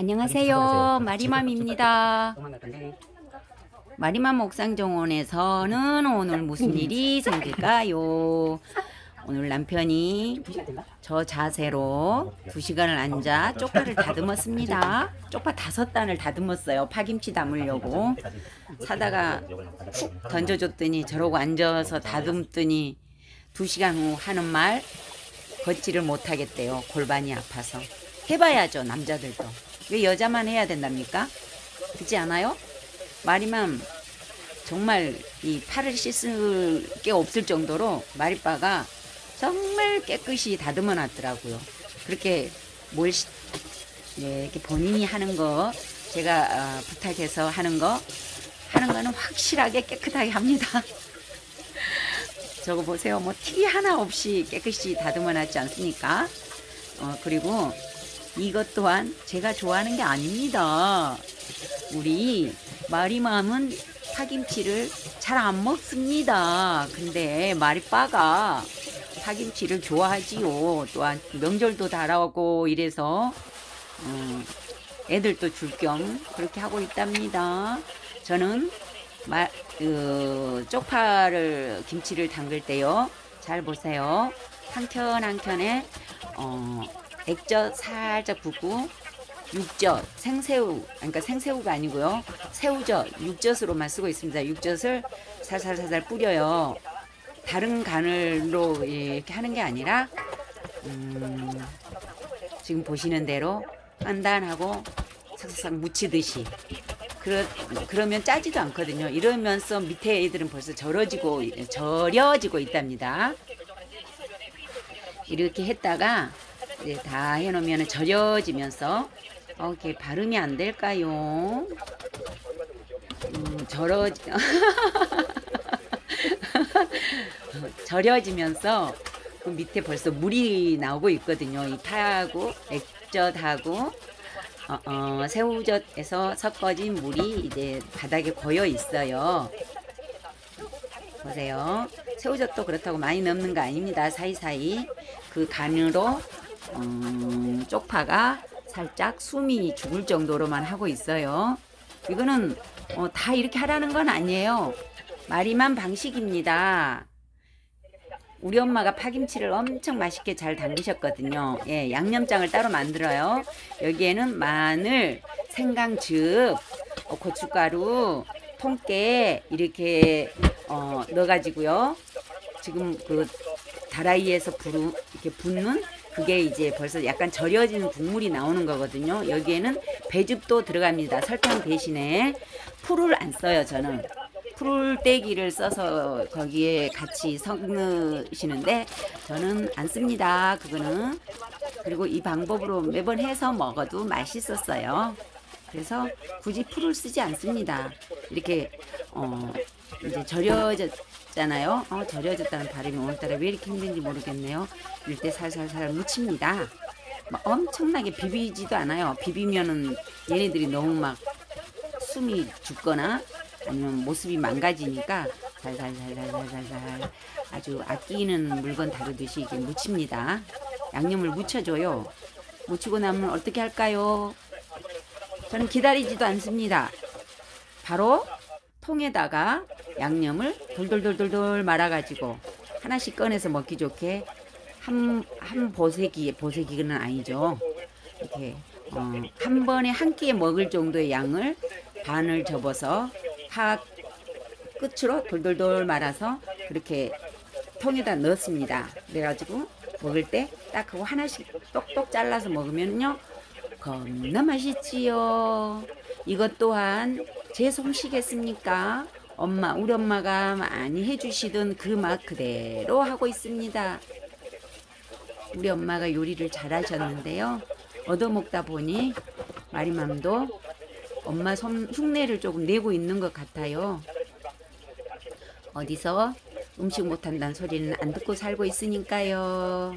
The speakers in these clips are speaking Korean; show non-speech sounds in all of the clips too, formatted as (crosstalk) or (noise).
안녕하세요. 마리맘입니다. 마리맘 옥상정원에서는 오늘 무슨 일이 생길까요? 오늘 남편이 저 자세로 두 시간을 앉아 쪽파를 다듬었습니다. 쪽파 다섯 단을 다듬었어요. 파김치 담으려고. 사다가 훅 던져줬더니 저러고 앉아서 다듬더니 두 시간 후 하는 말 걷지를 못하겠대요. 골반이 아파서. 해봐야죠, 남자들도. 왜 여자만 해야 된답니까? 그렇지 않아요? 마리맘 정말 이 팔을 씻을 게 없을 정도로 마리빠가 정말 깨끗이 다듬어 놨더라고요. 그렇게 뭘 시- 예, 이렇게 본인이 하는 거 제가 어, 부탁해서 하는 거 하는 거는 확실하게 깨끗하게 합니다. (laughs) 저거 보세요. 뭐티 하나 없이 깨끗이 다듬어 놨지 않습니까? 어, 그리고 이것 또한 제가 좋아하는 게 아닙니다. 우리 마리맘은 파김치를 잘 안 먹습니다. 근데 마리빠가 파김치를 좋아하지요. 또한 명절도 달아오고 이래서 음, 애들도 줄 겸 그렇게 하고 있답니다. 저는 마, 그, 쪽파를 김치를 담글 때요. 잘 보세요. 한 켠 한 켠에 어, 액젓 살짝 붓고 육젓, 생새우, 그러니까 생새우가 아니고요. 새우젓, 육젓으로만 쓰고 있습니다. 육젓을 살살살살 뿌려요. 다른 간을로 이렇게 하는 게 아니라 음, 지금 보시는 대로 단단하고 삭삭 묻히듯이 그러, 그러면 짜지도 않거든요. 이러면서 밑에 애들은 벌써 절여지고 절여지고 있답니다. 이렇게 했다가 이제 다 해놓으면 절여지면서 어, 이렇게 발음이 안 될까요? 음, 절어 (laughs) 절여지면서 그 밑에 벌써 물이 나오고 있거든요. 이 파하고 액젓하고 어, 어, 새우젓에서 섞어진 물이 이제 바닥에 고여 있어요. 보세요. 새우젓도 그렇다고 많이 넣는 거 아닙니다. 사이사이 그 간으로 음, 쪽파가 살짝 숨이 죽을 정도로만 하고 있어요. 이거는 어, 다 이렇게 하라는 건 아니에요. 마리만 방식입니다. 우리 엄마가 파김치를 엄청 맛있게 잘 담그셨거든요. 예, 양념장을 따로 만들어요. 여기에는 마늘, 생강즙, 어, 고춧가루, 통깨 이렇게 어, 넣어가지고요. 지금 그 다라이에서 부르, 이렇게 붓는 그게 이제 벌써 약간 절여진 국물이 나오는 거거든요. 여기에는 배즙도 들어갑니다. 설탕 대신에 풀을 안 써요, 저는. 풀떼기를 써서 거기에 같이 섞으시는데 저는 안 씁니다. 그거는. 그리고 이 방법으로 매번 해서 먹어도 맛있었어요. 그래서 굳이 풀을 쓰지 않습니다. 이렇게 어 이제 절여졌잖아요. 어 절여졌다는 발음이 오늘따라 왜 이렇게 힘든지 모르겠네요. 이럴 때 살살살 묻힙니다. 막 엄청나게 비비지도 않아요. 비비면은 얘네들이 너무 막 숨이 죽거나 아니면 모습이 망가지니까 살살살살살살 아주 아끼는 물건 다루듯이 이게 묻힙니다. 양념을 묻혀줘요. 묻히고 나면 어떻게 할까요? 저는 기다리지도 않습니다. 바로 통에다가 양념을 돌돌돌돌돌 말아가지고 하나씩 꺼내서 먹기 좋게 한, 한 보세기, 보세기는 아니죠. 이렇게 어, 한 번에 한 끼에 먹을 정도의 양을 반을 접어서 파 끝으로 돌돌돌 말아서 그렇게 통에다 넣습니다. 그래가지고 먹을 때딱 하고 하나씩 똑똑 잘라서 먹으면요 겁나 맛있지요. 이것 또한 제 솜씨겠습니까? 엄마, 우리 엄마가 많이 해주시던 그 맛 그대로 하고 있습니다. 우리 엄마가 요리를 잘하셨는데요. 얻어먹다 보니 마리맘도 엄마 손, 흉내를 조금 내고 있는 것 같아요. 어디서 음식 못한다는 소리는 안 듣고 살고 있으니까요.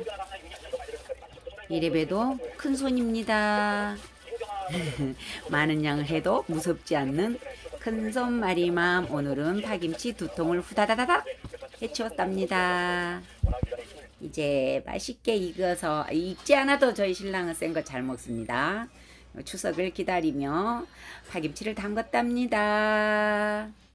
이래봬도 큰 손입니다. (laughs) 많은 양을 해도 무섭지 않는 큰손 마리맘 오늘은 파김치 두 통을 후다다다닥 해치웠답니다. 이제 맛있게 익어서 익지 않아도 저희 신랑은 센 거 잘 먹습니다. 추석을 기다리며 파김치를 담갔답니다.